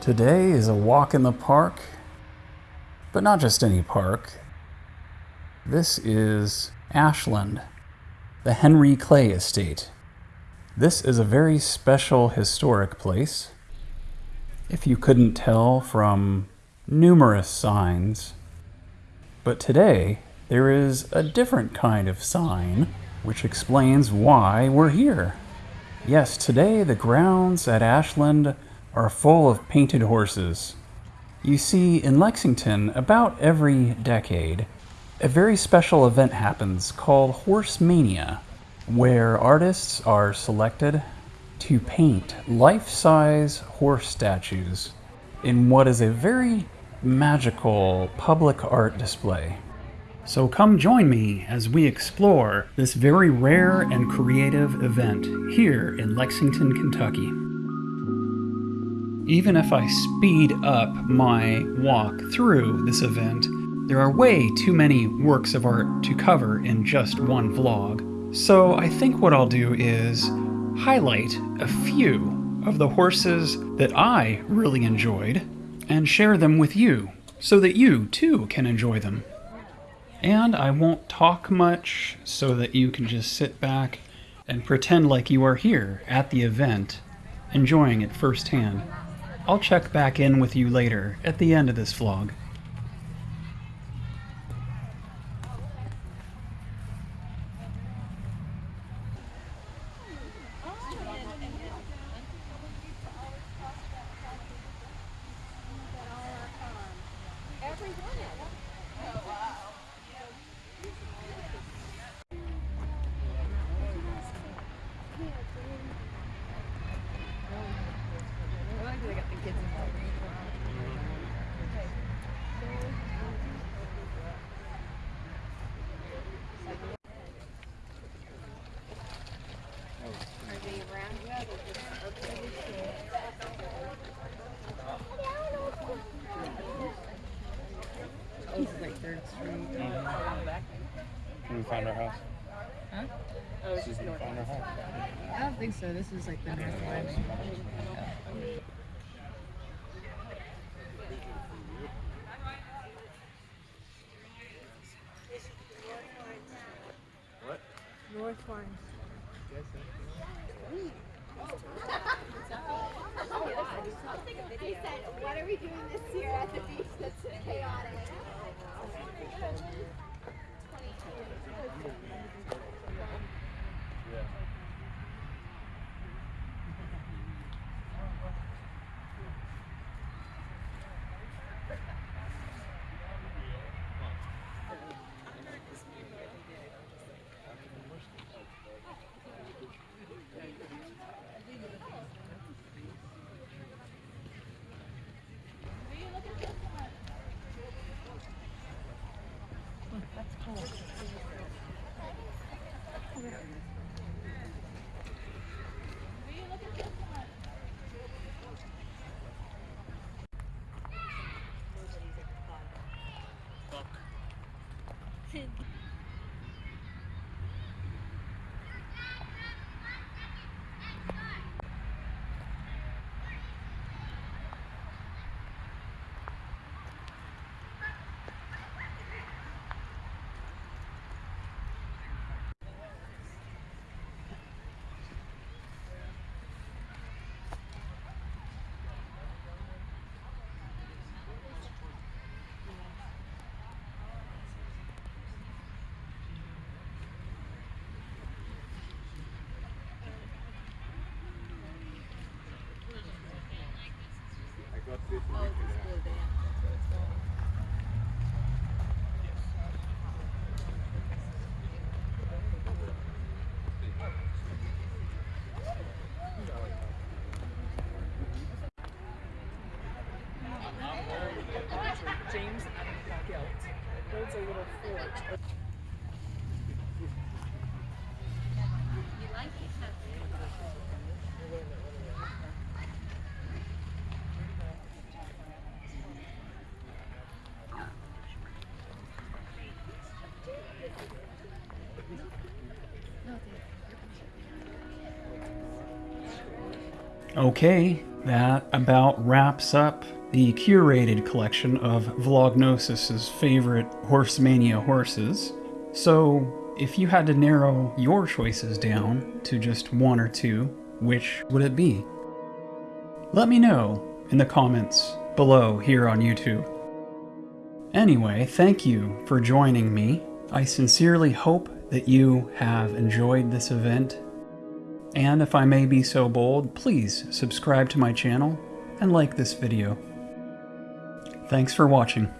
Today is a walk in the park, but not just any park. This is Ashland, the Henry Clay Estate. This is a very special historic place. If you couldn't tell from numerous signs, but today there is a different kind of sign which explains why we're here. Yes, today the grounds at Ashland are full of painted horses. You see, in Lexington, about every decade, a very special event happens called Horse Mania, where artists are selected to paint life-size horse statues in what is a very magical public art display. So come join me as we explore this very rare and creative event here in Lexington, Kentucky. Even if I speed up my walk through this event, there are way too many works of art to cover in just one vlog. So I think what I'll do is highlight a few of the horses that I really enjoyed and share them with you so that you too can enjoy them. And I won't talk much so that you can just sit back and pretend like you are here at the event, enjoying it firsthand. I'll check back in with you later at the end of this vlog. Third Street. We found our house. Huh? Oh, it's just We north. found our house. I don't think so. This is like the north line. North Lawrence. He said, what are we doing this year at the beach That's cool. James Gelt builds a little fort. Okay, that about wraps up the curated collection of Vlognosis's favorite Horsemania horses. So, if you had to narrow your choices down to just one or two, which would it be? Let me know in the comments below here on YouTube. Anyway, thank you for joining me. I sincerely hope that you have enjoyed this event. And if I may be so bold, please subscribe to my channel and like this video. Thanks for watching.